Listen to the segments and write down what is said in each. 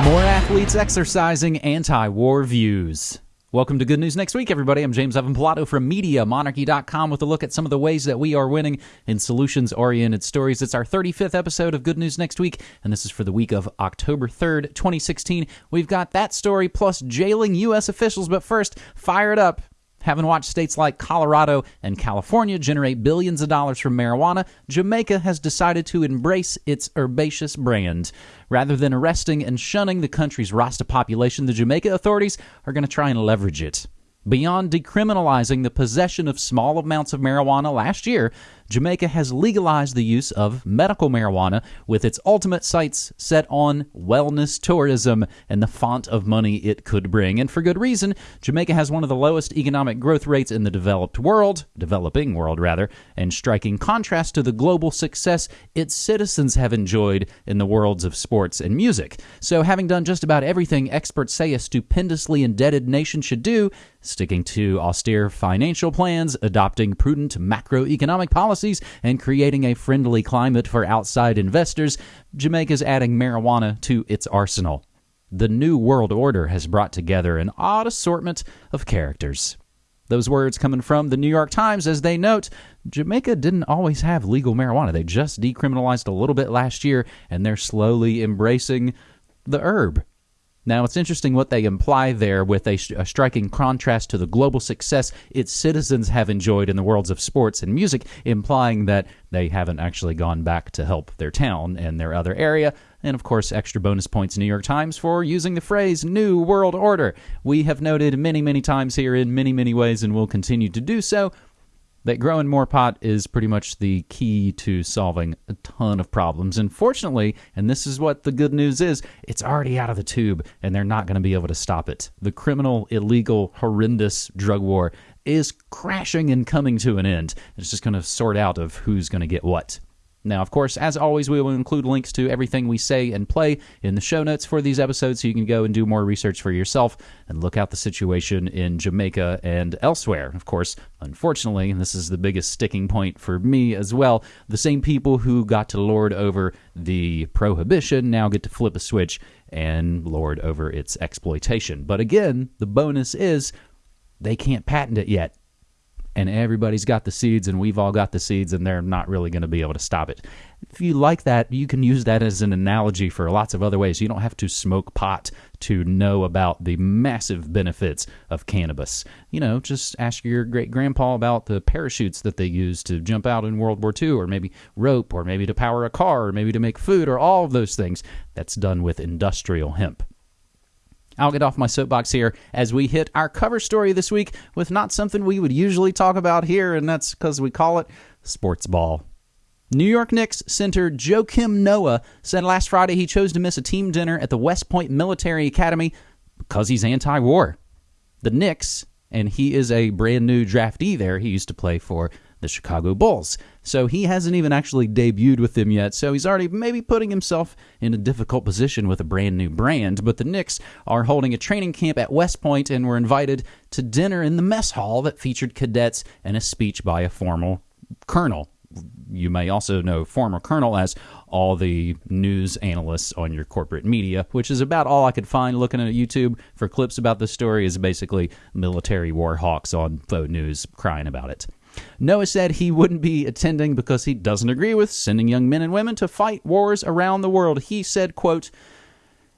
More athletes exercising anti war views. Welcome to Good News Next Week, everybody. I'm James Evan Pilato from MediaMonarchy.com with a look at some of the ways that we are winning in solutions oriented stories. It's our 35th episode of Good News Next Week, and this is for the week of October 3rd, 2016. We've got that story plus jailing U.S. officials, but first, fire it up. Having watched states like Colorado and California generate billions of dollars from marijuana, Jamaica has decided to embrace its herbaceous brand. Rather than arresting and shunning the country's Rasta population, the Jamaica authorities are going to try and leverage it. Beyond decriminalizing the possession of small amounts of marijuana last year, Jamaica has legalized the use of medical marijuana with its ultimate sights set on wellness tourism and the font of money it could bring. And for good reason, Jamaica has one of the lowest economic growth rates in the developed world, developing world rather, and striking contrast to the global success its citizens have enjoyed in the worlds of sports and music. So, having done just about everything experts say a stupendously indebted nation should do, sticking to austere financial plans, adopting prudent macroeconomic policies, and creating a friendly climate for outside investors, Jamaica's adding marijuana to its arsenal. The New World Order has brought together an odd assortment of characters. Those words coming from the New York Times as they note Jamaica didn't always have legal marijuana. They just decriminalized a little bit last year and they're slowly embracing the herb. Now, it's interesting what they imply there with a, a, striking contrast to the global success its citizens have enjoyed in the worlds of sports and music, implying that they haven't actually gone back to help their town and their other area. And of course, extra bonus points, New York Times, for using the phrase New World Order. We have noted many, many times here in many, many ways and will continue to do so that growing more pot is pretty much the key to solving a ton of problems. And fortunately, and this is what the good news is, it's already out of the tube and they're not going to be able to stop it. The criminal, illegal, horrendous drug war is crashing and coming to an end. It's just going to sort out of who's going to get what. Now, of course, as always, we will include links to everything we say and play in the show notes for these episodes so you can go and do more research for yourself and look out the situation in Jamaica and elsewhere. Of course, unfortunately, and this is the biggest sticking point for me as well, the same people who got to lord over the prohibition now get to flip a switch and lord over its exploitation. But again, the bonus is they can't patent it yet and everybody's got the seeds and we've all got the seeds and they're not really going to be able to stop it. If you like that, you can use that as an analogy for lots of other ways. You don't have to smoke pot to know about the massive benefits of cannabis. You know, just ask your great grandpa about the parachutes that they used to jump out in World War II, or maybe rope, or maybe to power a car, or maybe to make food, or all of those things. That's done with industrial hemp. I'll get off my soapbox here as we hit our cover story this week with not something we would usually talk about here, and that's because we call it sports ball. New York Knicks center Joakim Noah said last Friday he chose to miss a team dinner at the West Point Military Academy because he's anti war. The Knicks, and he is a brand new draftee there, he used to play for the Chicago Bulls. So he hasn't even actually debuted with them yet. So he's already maybe putting himself in a difficult position with a brand new brand. But the Knicks are holding a training camp at West Point and were invited to dinner in the mess hall that featured cadets and a speech by a former colonel. You may also know former colonel as all the news analysts on your corporate media, which is about all I could find looking at YouTube for clips about the story, is basically military war hawks on faux news crying about it. Noah said he wouldn't be attending because he doesn't agree with sending young men and women to fight wars around the world. He said, quote,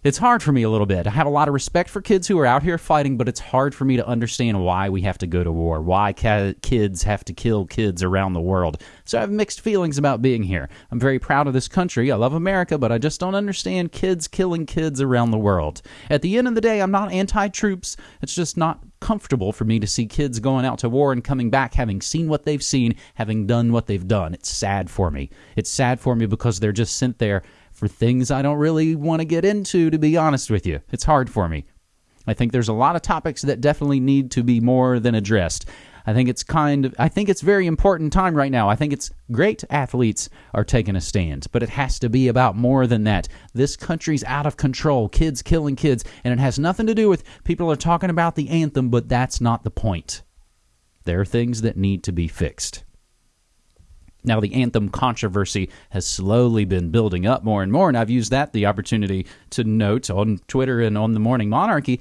it's hard for me a little bit. I have a lot of respect for kids who are out here fighting, but it's hard for me to understand why we have to go to war, why ca- kids have to kill kids around the world. So I have mixed feelings about being here. I'm very proud of this country. I love America, but I just don't understand kids killing kids around the world. At the end of the day, I'm not anti troops. It's just not comfortable for me to see kids going out to war and coming back having seen what they've seen, having done what they've done. It's sad for me. It's sad for me because they're just sent there for things I don't really want to get into, to be honest with you. It's hard for me. I think there's a lot of topics that definitely need to be more than addressed. I think it's kind of I think it's very important time right now. I think it's great athletes are taking a stand, but it has to be about more than that. This country's out of control, kids killing kids, and it has nothing to do with people are talking about the anthem, but that's not the point. There are things that need to be fixed. Now, the anthem controversy has slowly been building up more and more, and I've used that the opportunity to note on Twitter and on the Morning Monarchy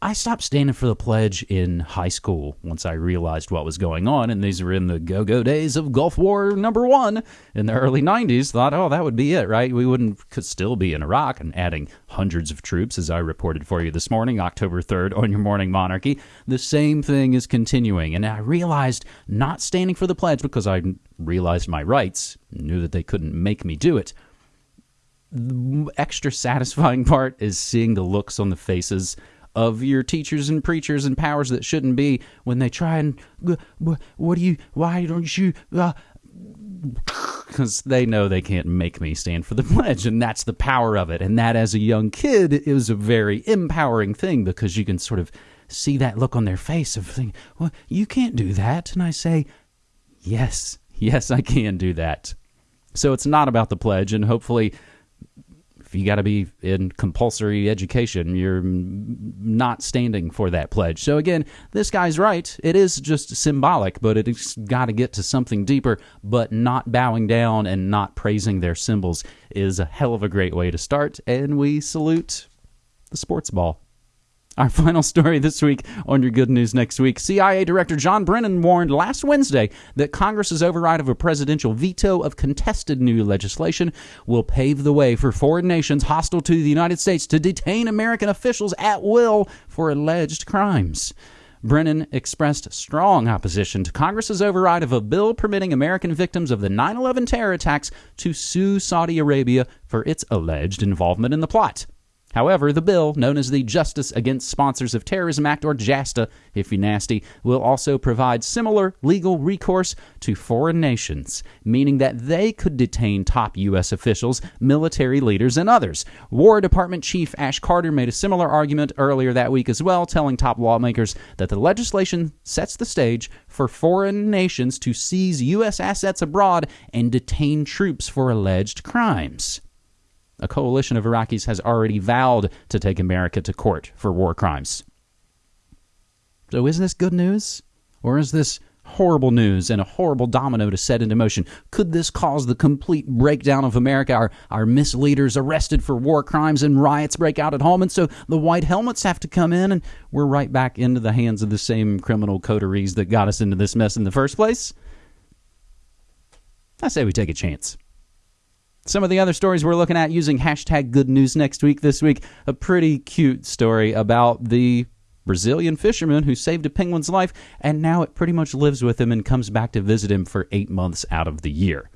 I stopped standing for the pledge in high school once I realized what was going on, and these were in the go go days of Gulf War number one in the early 90s. Thought, oh, that would be it, right? We wouldn't could still be in Iraq and adding hundreds of troops, as I reported for you this morning, October 3rd, on your morning monarchy. The same thing is continuing, and I realized not standing for the pledge because I realized my rights, knew that they couldn't make me do it. The extra satisfying part is seeing the looks on the faces of your teachers and preachers and powers that shouldn't be when they try and what do you why don't you because uh, they know they can't make me stand for the pledge and that's the power of it. And that as a young kid is a very empowering thing because you can sort of see that look on their face of thinking well you can't do that. And i say yes yes i can do that. So it's not about the pledge and hopefully you got to be in compulsory education, you're not standing for that pledge. So again, this guy's right. It is just symbolic, but it's got to get to something deeper. But not bowing down and not praising their symbols is a hell of a great way to start. And we salute the sports ball. Our final story this week on your good news next week. CIA Director John Brennan warned last Wednesday that Congress's override of a presidential veto of contested new legislation will pave the way for foreign nations hostile to the United States to detain American officials at will for alleged crimes. Brennan expressed strong opposition to Congress's override of a bill permitting American victims of the 9 11 terror attacks to sue Saudi Arabia for its alleged involvement in the plot. However, the bill, known as the Justice Against Sponsors of Terrorism Act, or JASTA, if you nasty, will also provide similar legal recourse to foreign nations, meaning that they could detain top U.S. officials, military leaders, and others. War Department Chief Ash Carter made a similar argument earlier that week as well, telling top lawmakers that the legislation sets the stage for foreign nations to seize U.S. assets abroad and detain troops for alleged crimes. A coalition of Iraqis has already vowed to take America to court for war crimes. So, is this good news? Or is this horrible news and a horrible domino to set into motion? Could this cause the complete breakdown of America? Our, our misleaders arrested for war crimes and riots break out at home, and so the white helmets have to come in, and we're right back into the hands of the same criminal coteries that got us into this mess in the first place? I say we take a chance. Some of the other stories we're looking at using hashtag good news next week. This week, a pretty cute story about the Brazilian fisherman who saved a penguin's life, and now it pretty much lives with him and comes back to visit him for eight months out of the year.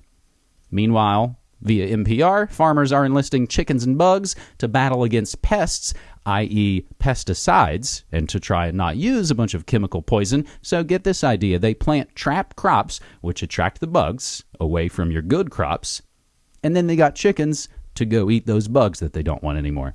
Meanwhile, via NPR, farmers are enlisting chickens and bugs to battle against pests, i.e., pesticides, and to try and not use a bunch of chemical poison. So get this idea they plant trap crops, which attract the bugs away from your good crops, and then they got chickens to go eat those bugs that they don't want anymore.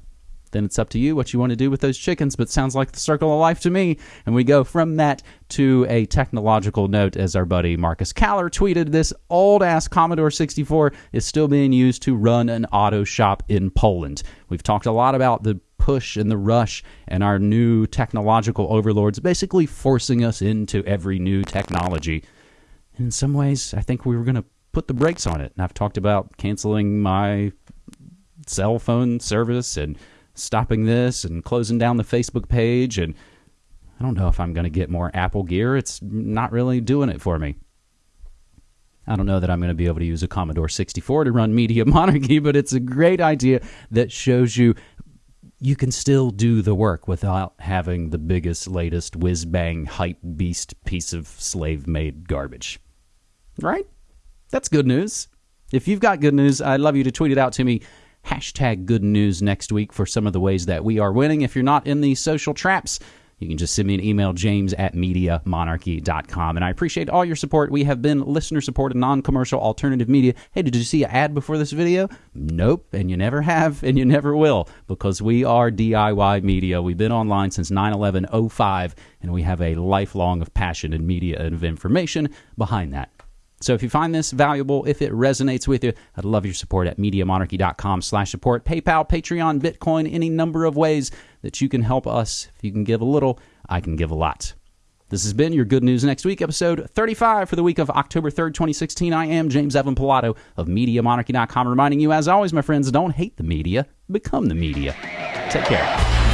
Then it's up to you what you want to do with those chickens, but sounds like the circle of life to me. And we go from that to a technological note as our buddy Marcus Caller tweeted this old ass Commodore 64 is still being used to run an auto shop in Poland. We've talked a lot about the push and the rush and our new technological overlords basically forcing us into every new technology. In some ways, I think we were going to put the brakes on it. And I've talked about canceling my cell phone service and stopping this and closing down the Facebook page. And I don't know if I'm going to get more Apple gear. It's not really doing it for me. I don't know that I'm going to be able to use a Commodore 64 to run Media Monarchy, but it's a great idea that shows you you can still do the work without having the biggest, latest whiz bang hype beast piece of slave made garbage. Right? That's good news. If you've got good news, I'd love you to tweet it out to me. Hashtag good news next week for some of the ways that we are winning. If you're not in the social traps, you can just send me an email, james at MediaMonarchy.com. And I appreciate all your support. We have been listener supported, non commercial alternative media. Hey, did you see an ad before this video? Nope. And you never have, and you never will, because we are DIY media. We've been online since 9 11 05, and we have a lifelong of passion and media and of information behind that. So if you find this valuable, if it resonates with you, I'd love your support at MediaMonarchy.com slash support. PayPal, Patreon, Bitcoin, any number of ways that you can help us. If you can give a little, I can give a lot. This has been your Good News Next Week, episode 35 for the week of October 3rd, 2016. I am James Evan Pilato of MediaMonarchy.com, reminding you, as always, my friends, don't hate the media, become the media. Take care.